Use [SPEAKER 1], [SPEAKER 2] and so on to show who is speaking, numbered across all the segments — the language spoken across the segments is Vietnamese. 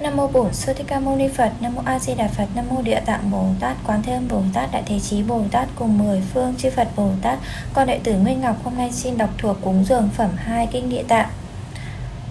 [SPEAKER 1] Nam mô Bổn Sư Thích Ca Mâu Ni Phật, Nam mô A Di Đà Phật, Nam mô Địa Tạng Bồ Tát, Quán Thế Âm Bồ Tát, Đại Thế Chí Bồ Tát cùng mười phương chư Phật Bồ Tát. Con đệ tử Nguyên Ngọc hôm nay xin đọc thuộc cúng dường phẩm 2 kinh Địa Tạng.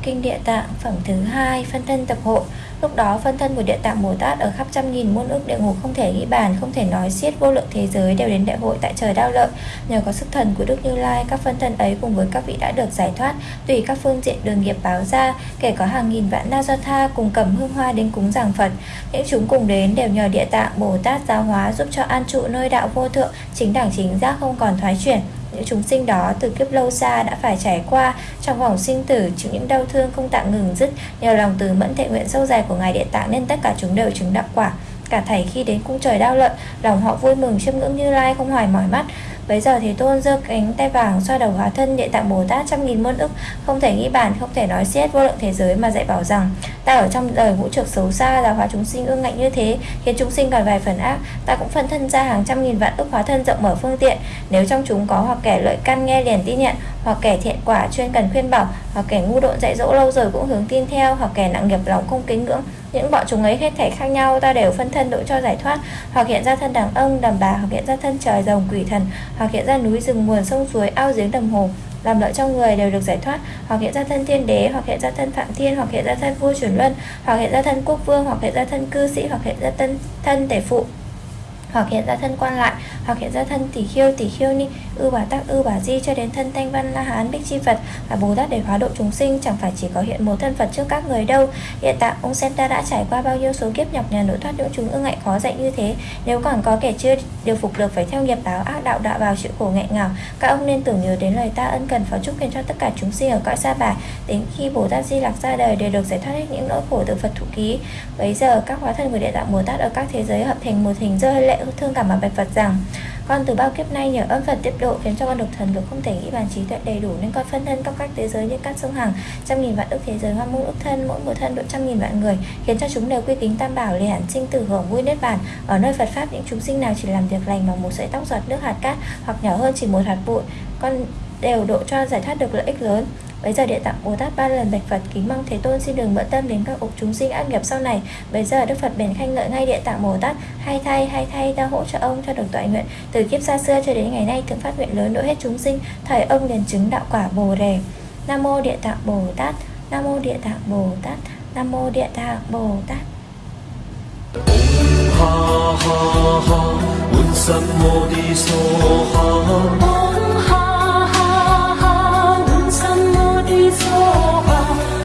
[SPEAKER 1] Kinh Địa Tạng phẩm thứ hai phân thân tập hội. Lúc đó phân thân của Địa Tạng Bồ Tát ở khắp trăm nghìn muôn ước địa ngục không thể nghĩ bàn, không thể nói xiết vô lượng thế giới đều đến đại hội tại trời đao lợi. Nhờ có sức thần của Đức Như Lai, các phân thân ấy cùng với các vị đã được giải thoát, tùy các phương diện đường nghiệp báo ra, kể có hàng nghìn vạn na do tha cùng cầm hương hoa đến cúng giảng Phật. Những chúng cùng đến đều nhờ Địa Tạng Bồ Tát giáo hóa giúp cho an trụ nơi đạo vô thượng, chính đẳng chính giác không còn thoái chuyển, những chúng sinh đó từ kiếp lâu xa đã phải trải qua trong vòng sinh tử chịu những đau thương không tạm ngừng dứt nhờ lòng từ mẫn thệ nguyện sâu dài của ngài địa tạng nên tất cả chúng đều chứng đạo quả. Cả thầy khi đến cung trời đau luận lòng họ vui mừng chiêm ngưỡng như lai không hoài mỏi mắt. Bấy giờ thì tôn giơ cánh tay vàng xoa đầu hóa thân địa tạng Bồ Tát trăm nghìn muôn ức Không thể nghĩ bàn, không thể nói xiết vô lượng thế giới mà dạy bảo rằng Ta ở trong đời vũ trược xấu xa là hóa chúng sinh ương ngạnh như thế, Khiến chúng sinh còn vài phần ác. Ta cũng phân thân ra hàng trăm nghìn vạn ức hóa thân rộng mở phương tiện. Nếu trong chúng có hoặc kẻ lợi căn nghe liền tin nhận, Hoặc kẻ thiện quả chuyên cần khuyên bảo, Hoặc kẻ ngu độn dạy dỗ lâu rồi cũng hướng tin theo, Hoặc kẻ nặng nghiệp lòng không kính ngưỡng, những bọn chúng ấy hết thảy khác nhau, ta đều phân thân độ cho giải thoát. Hoặc hiện ra thân đàn ông đàn bà, hoặc hiện ra thân trời rồng quỷ thần, hoặc hiện ra núi rừng, nguồn sông suối, ao giếng đầm hồ làm lợi cho người đều được giải thoát, hoặc hiện ra thân thiên đế, hoặc hiện ra thân phạm thiên, hoặc hiện ra thân vua chuyển luân, hoặc hiện ra thân quốc vương, hoặc hiện ra thân cư sĩ, hoặc hiện ra thân thân tể phụ hoặc hiện ra thân quan lại, hoặc hiện ra thân tỷ khiêu tỷ khiêu ni, ư bà tắc, ư bà di cho đến thân thanh văn la hán bích chi phật và bồ tát để hóa độ chúng sinh, chẳng phải chỉ có hiện một thân phật trước các người đâu. Hiện tại, ông xem ta đã trải qua bao nhiêu số kiếp nhọc nhằn nỗi thoát những chúng ương ngại khó dạy như thế. Nếu còn có kẻ chưa điều phục được, phải theo nghiệp báo, ác đạo đạo vào chịu khổ nghẹn ngào. Các ông nên tưởng nhớ đến lời ta ân cần phó chúc khiến cho tất cả chúng sinh ở cõi xa bà. Đến khi bồ tát di lạc ra đời đều được giải thoát hết những nỗi khổ từ phật thụ ký. Bấy giờ, các hóa thân của địa tạng bồ tát ở các thế giới hợp thành một hình rơi lệ thương cảm mà bạch phật rằng, con từ bao kiếp nay nhờ ơn Phật tiếp độ khiến cho con được thần lực không thể nghĩ bàn trí tuệ đầy đủ, nên con phân thân các các thế giới như các sông hàng trăm nghìn vạn ức thế giới hoa muôn ức thân, mỗi một thân độ trăm nghìn vạn người, khiến cho chúng đều quy kính tam bảo liền sinh tử hưởng vui nết bàn. Ở nơi Phật pháp, những chúng sinh nào chỉ làm việc lành bằng một sợi tóc giọt nước hạt cát hoặc nhỏ hơn chỉ một hạt bụi, con đều độ cho giải thoát được lợi ích lớn. Bây giờ địa tạng Bồ Tát ba lần bạch Phật kính mong Thế Tôn xin đừng bận tâm đến các ục chúng sinh ác nghiệp sau này. Bây giờ Đức Phật bèn khen ngợi ngay địa tạng Bồ Tát, hai thay hai thay ta hỗ trợ ông cho được tội nguyện. Từ kiếp xa xưa cho đến ngày nay thượng phát nguyện lớn độ hết chúng sinh, thời ông liền chứng đạo quả Bồ đề. Nam mô địa tạng Bồ Tát, Nam mô địa tạng Bồ Tát, Nam mô địa tạng Bồ Tát.
[SPEAKER 2] Ha ha ha,